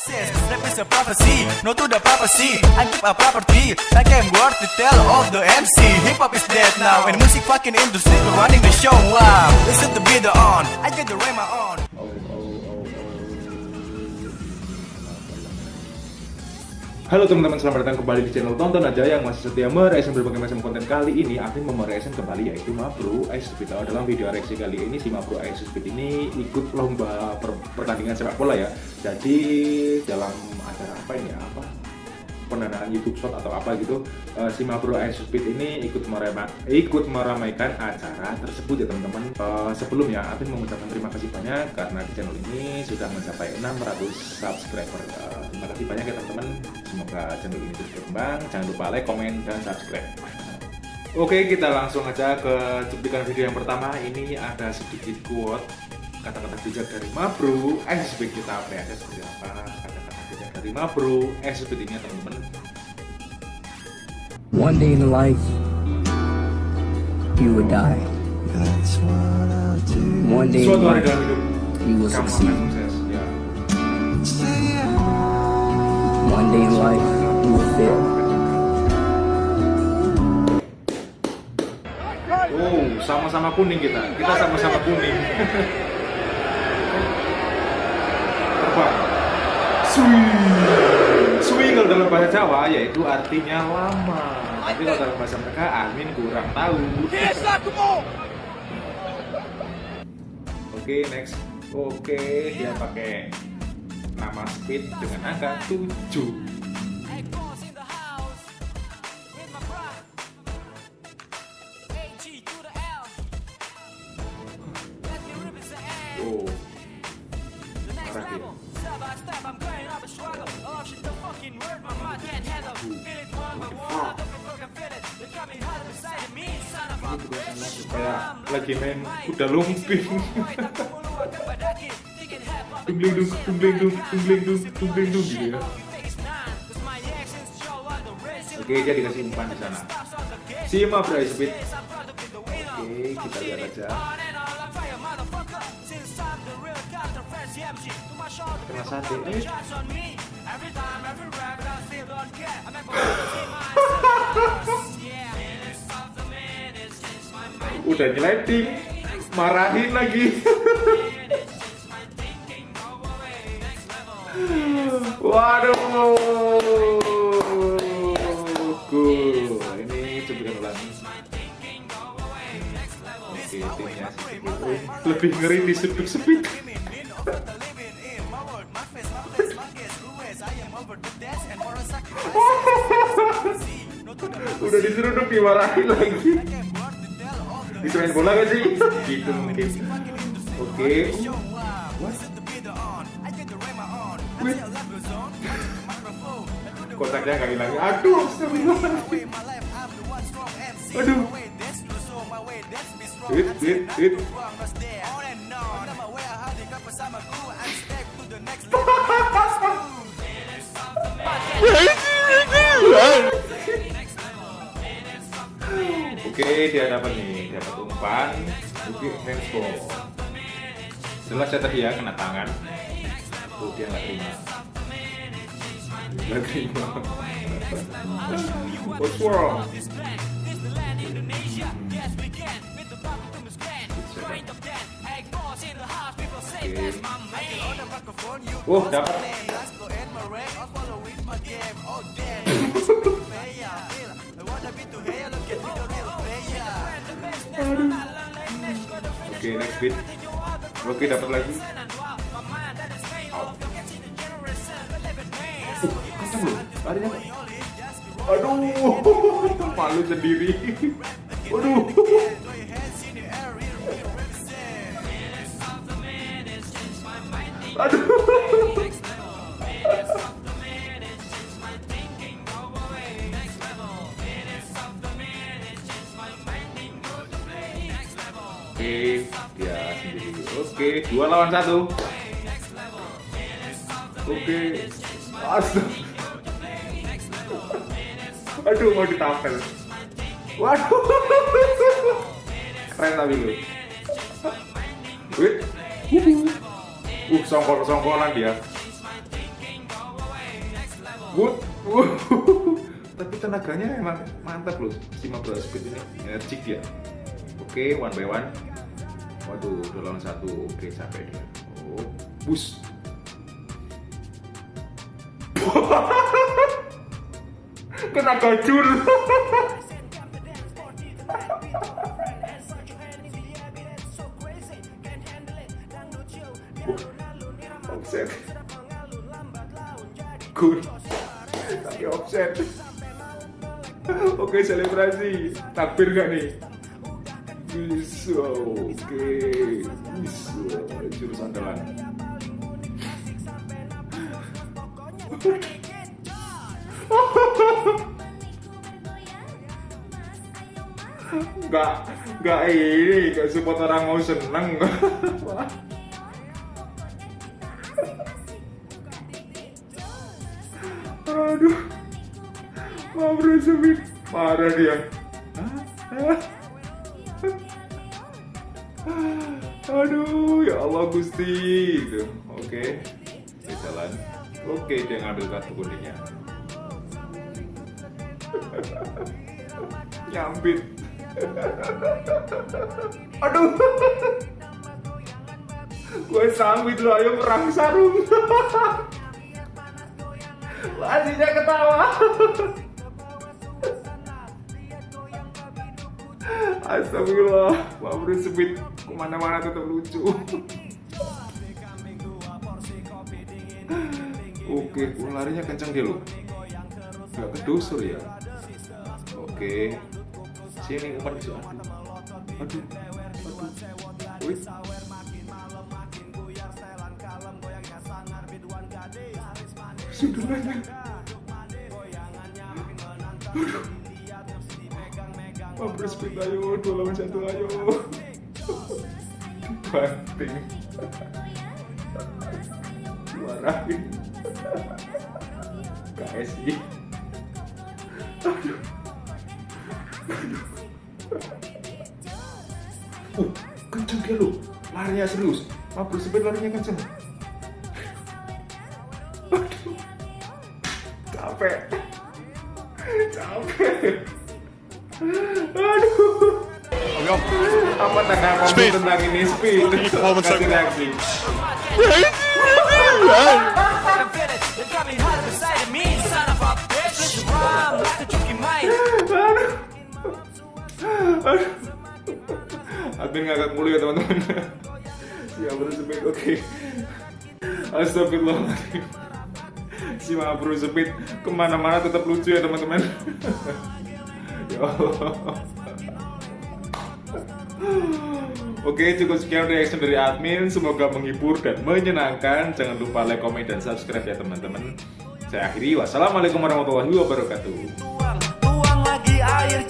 says rap is a prophecy, no to the prophecy. I keep a property, like I'm worth to tell all the MC. Hip hop is dead now, and music fucking industry running the show. Wow, listen to be the on, I get the rhyme on. Halo teman-teman, selamat datang kembali di channel Tonton Aja yang masih setia mereaction berbagai macam konten kali ini. Mau mereaction kembali yaitu Mabro Ice Speed. Dalam video reaksi kali ini si Mabro Ice Speed ini ikut lomba per pertandingan sepak bola ya. Jadi dalam acara apa ini ya, apa? Pendanaan YouTube Short atau apa gitu uh, si Mabro Ice Speed ini ikut merema ikut meramaikan acara tersebut ya teman-teman. Uh, sebelumnya Afin mengucapkan terima kasih banyak karena di channel ini sudah mencapai 600 subscriber. Uh, terima kasih banyak ya teman-teman semoga channel ini terus berkembang. Jangan lupa like, komen, dan subscribe. Oke kita langsung aja ke cuplikan video yang pertama. Ini ada sedikit quote kata-kata bijak dari Mabro Ice Speed kita apresiasi seperti apa? Kata-kata bijak dari Mabro Ice Speed ini ya teman-teman. One day in life, you would die. One day in life, you will succeed. One day in life, you will fail. Oh, sama-sama kuning kita. Kita sama-sama kuning. Terbang. Sui kalau dalam bahasa Jawa yaitu artinya lama. Tapi kalau dalam bahasa mereka Amin kurang tahu. Oke, next. Oke, dia pakai nama speed dengan angka 7. Oh. Marah dia. Kayak lagi main kuda lumping. Dungling dung, dungling dung, dungling dung, dungling dung gitu ya. Oke, dia dikasih umpan di sana. Sima Bryce Speed. Oke, kita lihat aja. Kena sate. Udah nyeleting, marahin lagi. Waduh. Ini cuplikan ulang. Oke, timnya lebih ngeri di sudut sepit. Udah diseruduk dimarahin lagi. Disuruhin bola gak sih? Gitu mungkin. Oke. Wih. Kotaknya gak hilang. Aduh, astagfirullahaladzim. Aduh. Hit, hit, hit. Oke, dia dapat nih, dapat umpan. Oke, handball. Jelas ya tadi ya kena tangan. Tuh dia nggak terima. Nggak terima. What's wrong? Oke. Oh, dapat. Oke, next beat. Oke, dapat lagi. Larinya. Aduh, malu sendiri. Aduh. Aduh. Oke, dia sendiri. Oke, dua lawan satu. Oke. Astaga. Aduh, mau ditampel. Waduh. Keren tapi lu. Wih. Uh, songkol-songkolan dia. Wood. Wuh. Tapi tenaganya emang mantap loh si Mabro Speed ini. Energik dia. Oke, one by one. Waduh, udah lawan satu. Oke, capek dia. Oh, bus. Kena gajul. offset. Good. Tapi offset. Oke selebrasi. Takbir gak nih? Bisa oke. Bisa jurus andalan Gak, gak ini, gak support orang mau seneng Aduh, mau bersebut parah dia. Aduh, ya Allah Gusti. Itu, oke, dia jalan. Oke, dia ngambil kartu kuningnya. Nyambit. Aduh. Gue sambit lo, ayo perang sarung. Lajinya ketawa. Astagfirullah, Pak Bro ke mana-mana tetap lucu. Oke, larinya kencang dia loh. Gak kedusur ya. Oke, sini umpan ke aduh. Aduh, aduh. Wih. Mampus ayo, dua lawan satu ayo. Banting. Marahin. KSI. Aduh. Uh, kenceng dia lu. Larinya serius. Mampus speed larinya kenceng. Aduh. Capek. Capek. Aduh. Apa tanggapanmu tentang ini speed? Kasih reaksi. Aduh. Admin ngakak mulu ya teman-teman. Ya sepit oke. Astagfirullahaladzim. Si Ma bro sepit ke mana-mana tetap lucu ya teman-teman. ya Allah. Oke cukup sekian reaction dari admin Semoga menghibur dan menyenangkan Jangan lupa like, komen, dan subscribe ya teman-teman Saya akhiri Wassalamualaikum warahmatullahi wabarakatuh tuang lagi air